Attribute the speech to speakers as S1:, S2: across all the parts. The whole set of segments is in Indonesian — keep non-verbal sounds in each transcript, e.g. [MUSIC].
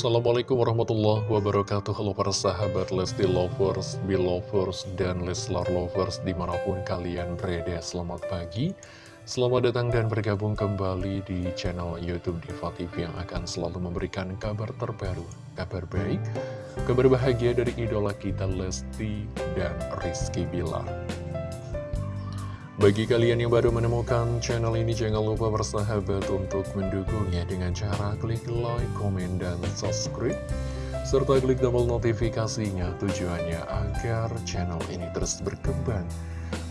S1: Assalamualaikum warahmatullahi wabarakatuh. Halo para sahabat Lesti Lovers, Belovers, dan Leslar Lovers di mana pun kalian berada. Selamat pagi. Selamat datang dan bergabung kembali di channel Youtube Diva TV yang akan selalu memberikan kabar terbaru Kabar baik, kabar bahagia dari idola kita Lesti dan Rizky Bilar bagi kalian yang baru menemukan channel ini, jangan lupa bersahabat untuk mendukungnya dengan cara klik like, komen, dan subscribe. Serta klik tombol notifikasinya tujuannya agar channel ini terus berkembang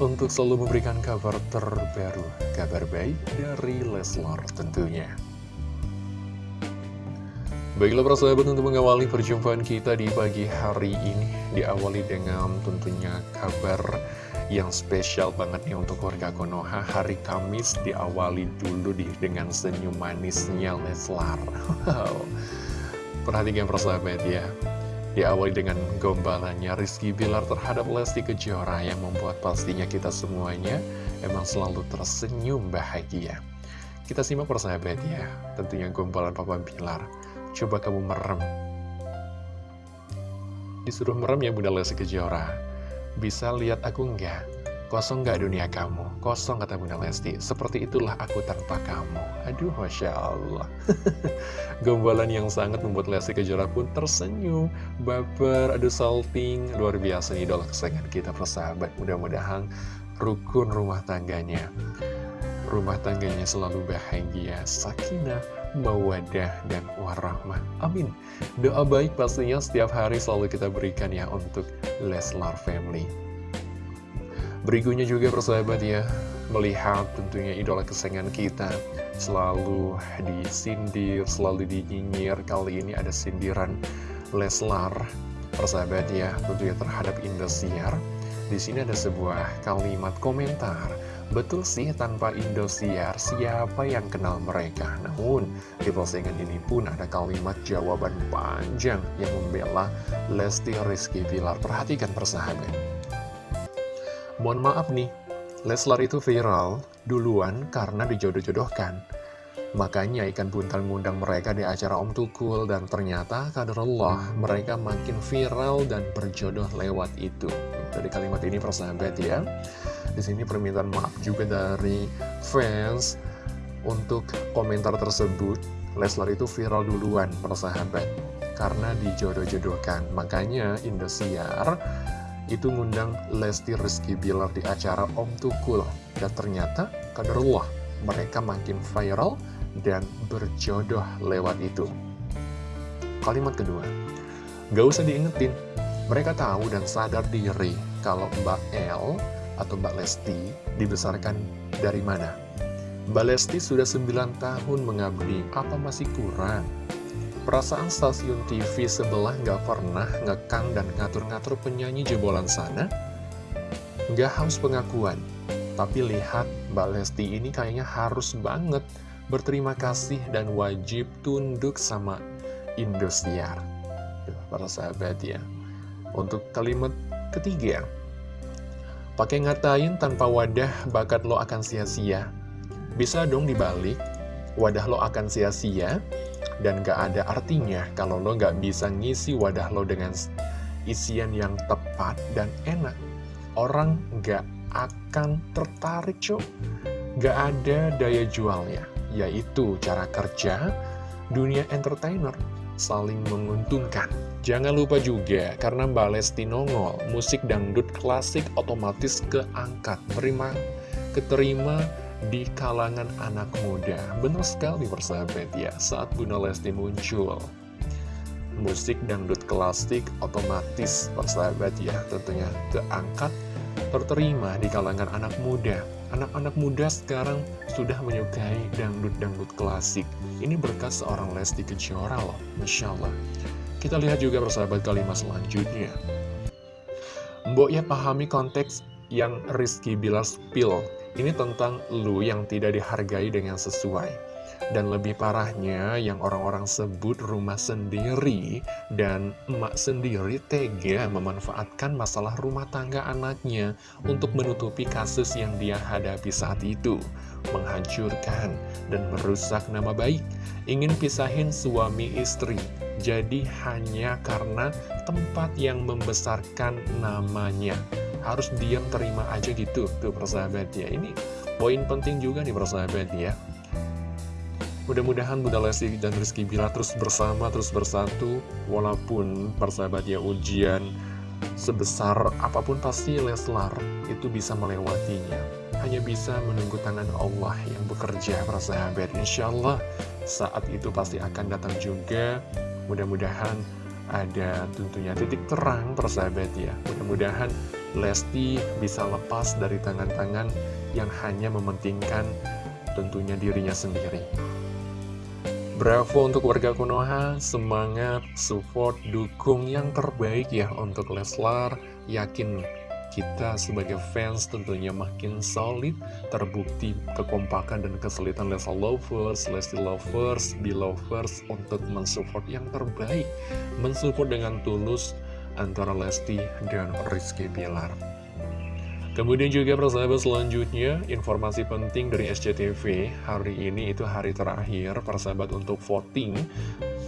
S1: untuk selalu memberikan kabar terbaru, kabar baik dari Leslar tentunya. Baiklah persahabat untuk mengawali perjumpaan kita di pagi hari ini Diawali dengan tentunya kabar yang spesial banget nih untuk warga Konoha Hari Kamis diawali dulu di, dengan senyum manisnya Leslar. Wow. Perhatikan persahabat ya. Diawali dengan gombalannya Rizky Bilar terhadap Lesti Kejora Yang membuat pastinya kita semuanya emang selalu tersenyum bahagia. Kita simak persahabat ya Tentunya gombalan Papa Bilar. Coba kamu merem. Disuruh merem ya Bunda Lesti Kejora bisa lihat aku enggak? Kosong enggak dunia kamu? Kosong kata Bunda Lesti. Seperti itulah aku tanpa kamu. Aduh, Masya Allah. [LAUGHS] Gombalan yang sangat membuat Lesti Kejora pun tersenyum. Baper, aduh salting. Luar biasa idola kesayangan kita persahabat. Mudah-mudahan rukun rumah tangganya. Rumah tangganya selalu bahagia, sakinah, mawadah, dan warahmah. Amin. Doa baik pastinya setiap hari selalu kita berikan ya untuk Leslar Family. Berikutnya juga persahabat ya, melihat tentunya idola kesayangan kita selalu disindir, selalu dinyinyir. Kali ini ada sindiran Leslar, persahabat ya, tentunya terhadap Indosiar. Di sini ada sebuah kalimat komentar Betul sih tanpa Indosiar, siapa yang kenal mereka? Namun, di postingan ini pun ada kalimat jawaban panjang yang membela Lesti Rizky Bilar. Perhatikan persahabat. Mohon maaf nih, Leslar itu viral duluan karena dijodoh-jodohkan. Makanya ikan buntal ngundang mereka di acara Om Tukul dan ternyata Allah mereka makin viral dan berjodoh lewat itu. Dari kalimat ini persahabat ya. Di sini permintaan maaf juga dari fans untuk komentar tersebut. Leslar itu viral duluan, persahabat, karena dijodoh-jodohkan. Makanya Indosiar itu ngundang Lesti Rizky Bilar di acara Om Tukul. Dan ternyata, kaderullah, mereka makin viral dan berjodoh lewat itu. Kalimat kedua, gak usah diingetin, mereka tahu dan sadar diri kalau Mbak El atau Mbak Lesti dibesarkan dari mana? Mbak Lesti sudah 9 tahun mengabdi, apa masih kurang? Perasaan stasiun TV sebelah nggak pernah ngekang dan ngatur-ngatur penyanyi jebolan sana? Nggak haus pengakuan, tapi lihat Mbak Lesti ini kayaknya harus banget berterima kasih dan wajib tunduk sama Indosiar. Para sahabat ya. Untuk kalimat ketiga, Pakai ngatain tanpa wadah bakat lo akan sia-sia. Bisa dong dibalik, wadah lo akan sia-sia, dan gak ada artinya kalau lo gak bisa ngisi wadah lo dengan isian yang tepat dan enak. Orang gak akan tertarik cok. Gak ada daya jualnya, yaitu cara kerja dunia entertainer saling menguntungkan. Jangan lupa juga, karena Mbak Lesti nongol, musik dangdut klasik otomatis keangkat, terima, keterima di kalangan anak muda. Benar sekali persahabat ya, saat Bunda Lesti muncul. Musik dangdut klasik otomatis persahabat ya, tentunya keangkat, terterima di kalangan anak muda. Anak-anak muda sekarang sudah menyukai dangdut-dangdut klasik. Ini berkat seorang Lesti Kejora loh, Masya Allah. Kita lihat juga persahabat kalimat selanjutnya. Mbok ya pahami konteks yang Rizky Bilar spill. Ini tentang lu yang tidak dihargai dengan sesuai. Dan lebih parahnya yang orang-orang sebut rumah sendiri dan emak sendiri tega memanfaatkan masalah rumah tangga anaknya untuk menutupi kasus yang dia hadapi saat itu. Menghancurkan dan merusak nama baik. Ingin pisahin suami istri. Jadi hanya karena tempat yang membesarkan namanya. Harus diam terima aja gitu tuh persahabat ya. Ini poin penting juga nih persahabat ya. Mudah-mudahan Bunda Lesti dan Rizky Bila terus bersama, terus bersatu Walaupun persahabat ya ujian sebesar apa pun pasti Leslar itu bisa melewatinya. Hanya bisa menunggu tangan Allah yang bekerja persahabat Insya Allah saat itu pasti akan datang juga. Mudah-mudahan ada tentunya titik terang persahabat ya. Mudah-mudahan Lesti bisa lepas dari tangan-tangan yang hanya mementingkan tentunya dirinya sendiri Bravo untuk warga Konoha, semangat, support, dukung yang terbaik ya untuk Leslar. Yakin kita sebagai fans tentunya makin solid, terbukti kekompakan dan kesulitan Leslar Lovers, Lesti Lovers, Belovers untuk mensupport yang terbaik. Mensupport dengan tulus antara Lesti dan Rizky Bilar. Kemudian juga persahabat selanjutnya, informasi penting dari SCTV hari ini itu hari terakhir persahabat untuk voting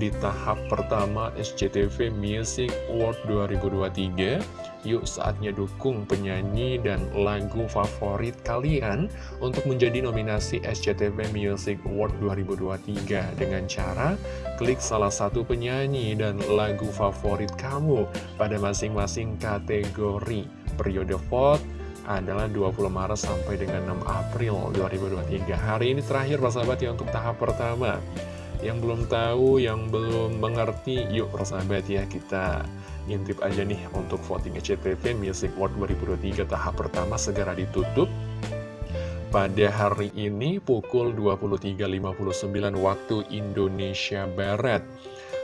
S1: di tahap pertama SCTV Music Award 2023. Yuk saatnya dukung penyanyi dan lagu favorit kalian untuk menjadi nominasi SCTV Music Award 2023 dengan cara klik salah satu penyanyi dan lagu favorit kamu pada masing-masing kategori periode vote adalah 20 Maret sampai dengan 6 April 2023 Hari ini terakhir persahabat ya untuk tahap pertama. Yang belum tahu, yang belum mengerti, yuk persahabat ya kita intip aja nih untuk voting SCTV Music World 2023 tahap pertama segera ditutup. Pada hari ini pukul 23.59 waktu Indonesia Barat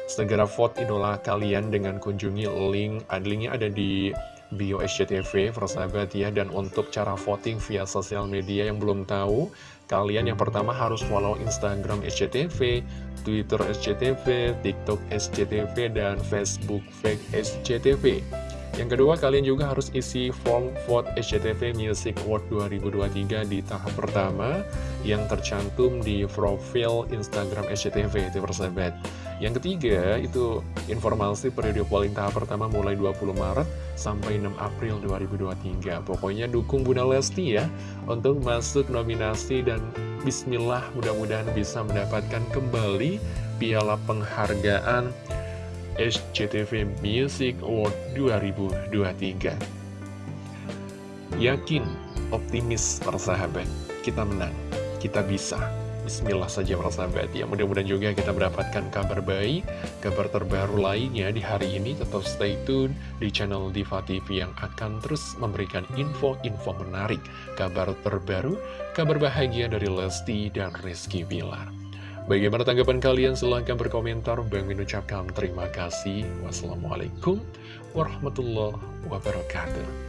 S1: segera vote idola kalian dengan kunjungi link, linknya ada di bio SCTV, persahabat ya. Dan untuk cara voting via sosial media yang belum tahu, kalian yang pertama harus follow Instagram SCTV, Twitter SCTV, TikTok SCTV, dan Facebook Fake SCTV. Yang kedua, kalian juga harus isi form vote SCTV Music Award 2023 di tahap pertama yang tercantum di profil Instagram SCTV, itu persahabat. Yang ketiga, itu informasi periode polling tahap pertama mulai 20 Maret sampai 6 April 2023. Pokoknya dukung Bunda Lesti ya untuk masuk nominasi dan bismillah mudah-mudahan bisa mendapatkan kembali piala penghargaan SCTV Music Award 2023 Yakin, optimis persahabat, kita menang, kita bisa. Bismillah saja persahabat ya Mudah-mudahan juga kita mendapatkan kabar baik Kabar terbaru lainnya di hari ini. Tetap stay tune di channel Diva TV Yang akan terus memberikan info-info menarik Kabar terbaru, kabar bahagia dari Lesti dan Rizky Bilar Bagaimana tanggapan kalian? Silahkan berkomentar. Bang mengucapkan terima kasih. Wassalamualaikum warahmatullahi wabarakatuh.